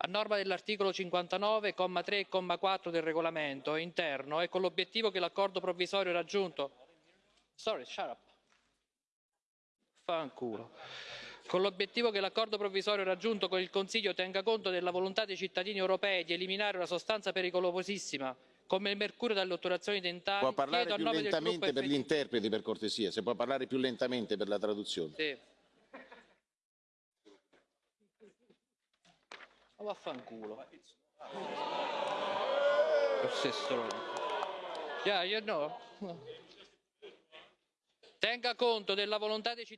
a norma dell'articolo 59, comma 3 e comma 4 del regolamento interno e con l'obiettivo che l'accordo provvisorio raggiunto Sorry, shut up. Fanculo. Con l'obiettivo che l'accordo provvisorio raggiunto con il Consiglio tenga conto della volontà dei cittadini europei di eliminare una sostanza pericolosissima come il mercurio dalle otturazioni dentali, Può parlare più lentamente per gli interpreti, per cortesia, se può parlare più lentamente per la traduzione. Sì. Ma vaffanculo. Stronzo. Yeah, you know. Tenga conto della volontà dei cittadini